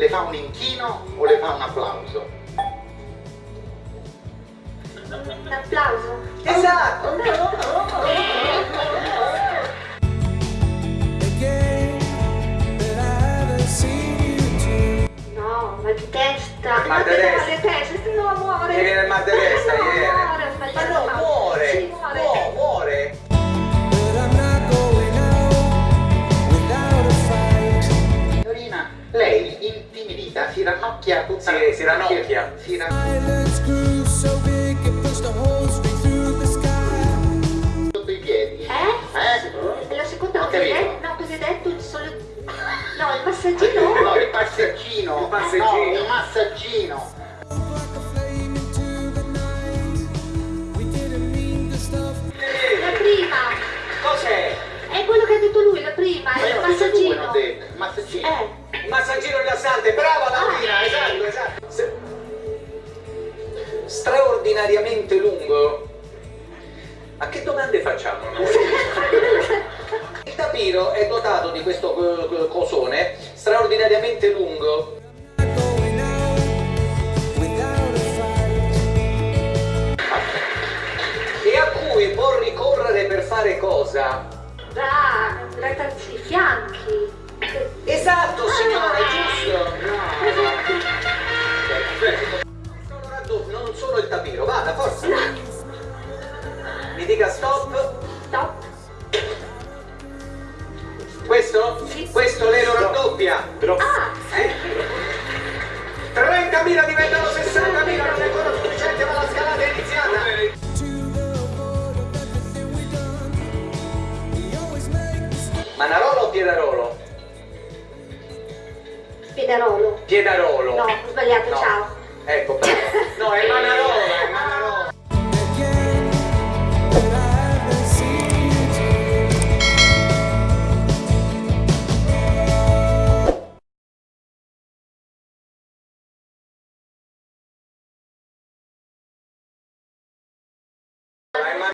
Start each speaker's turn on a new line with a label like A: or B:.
A: le fa un inchino
B: o le
A: fa
B: un
A: applauso? Un applauso. Esatto. No,
B: ma di testa. Ma
C: di testa. Ranocchia tutta
B: Sì, si ranocchia.
C: Si, si ranocchia sotto i piedi.
A: Eh?
C: Eh?
A: È la seconda cosa No, hai detto? Il solo... No, il massaggino?
C: No, il passaggino.
B: Il passeggino.
C: No, il massaggino.
A: La prima.
B: Cos'è?
A: È quello che ha detto lui, la prima,
C: Ma
A: è
C: io
A: il
C: ho detto due,
A: massaggino.
C: detto. Il massaggino.
A: Eh,
B: rilassante, brava Straordinariamente lungo. Ma che domande facciamo noi? Il tapiro è dotato di questo eh, cosone straordinariamente lungo. E a cui può ricorrere per fare cosa?
A: da, trattarsi i fianchi.
B: Esatto, signora,
A: Ah.
B: giusto? Dica stop.
A: Stop.
B: Questo?
A: Sì.
B: Questo lei lo raddoppia.
A: Ah,
B: Eh? 30.000 diventano 60.000, non è ancora sufficiente, ma la scalata è iniziata. Manarolo o Piedarolo?
A: Piederolo.
B: Piedarolo.
A: No, ho sbagliato,
B: No.
A: ciao.
B: Ecco,